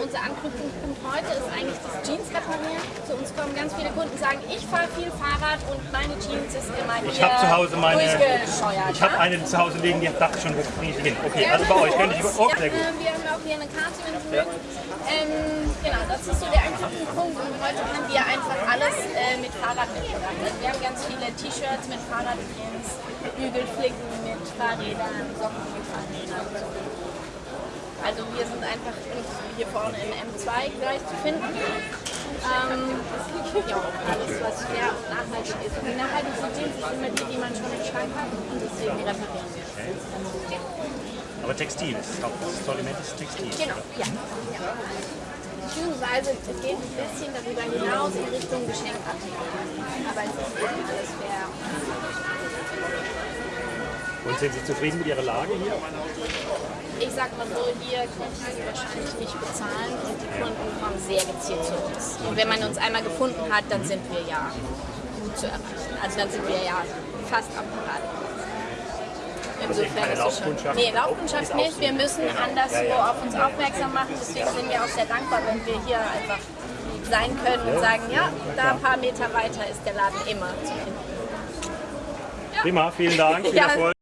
unser Anknüpfungspunkt heute ist eigentlich das Jeans reparieren. Zu uns kommen ganz viele Kunden, sagen, ich fahre viel Fahrrad und meine Jeans ist immer hier Ich habe zu Hause meine. Ich habe ja? eine zu Hause liegen, die dachte schon, wo bringe ich hin? Okay, also bei euch könnte ich. Oh, ja, sehr gut. äh, Wir haben auch hier eine Karte, wenn Sie mögen. Ähm, genau, das ist so der Anknüpfungspunkt und heute haben wir einfach alles äh, mit Fahrrad mitgebracht. Wir haben ganz viele T-Shirts mit Fahrradprints, Bügelflicken mit Fahrrädern, Socken mit Fahrrädern und so. Also wir sind einfach hier vorne im M2 gleich zu finden. Ähm, ja, alles was fair und nachhaltig ist. Und die nachhaltigste Jeans ist immer die, die man schon im Schrank hat und deswegen reparieren wir. Aber Textil, das Sortiment ist Textil. Genau, ja. ja. Beziehungsweise es geht ein bisschen darüber hinaus in Richtung Geschenkartikel. Aber es ist alles fair. Und sind Sie zufrieden mit Ihrer Lage hier? Ich sag mal so, hier könnte ich sie wahrscheinlich nicht bezahlen und die Kunden kommen sehr gezielt zu uns. Und wenn man uns einmal gefunden hat, dann sind wir ja gut zu erreichen. Also dann sind wir ja fast am Parade. Also eben keine ist es schon- Laufkundschaft? Nee, Laufkundschaft nicht. Wir müssen anderswo Ja, ja. auf uns aufmerksam machen. Deswegen sind wir auch sehr dankbar, wenn wir hier einfach sein können und sagen, ja, da ein paar Meter weiter ist der Laden immer zu finden. Prima, vielen Dank, viel Ja. Erfolg.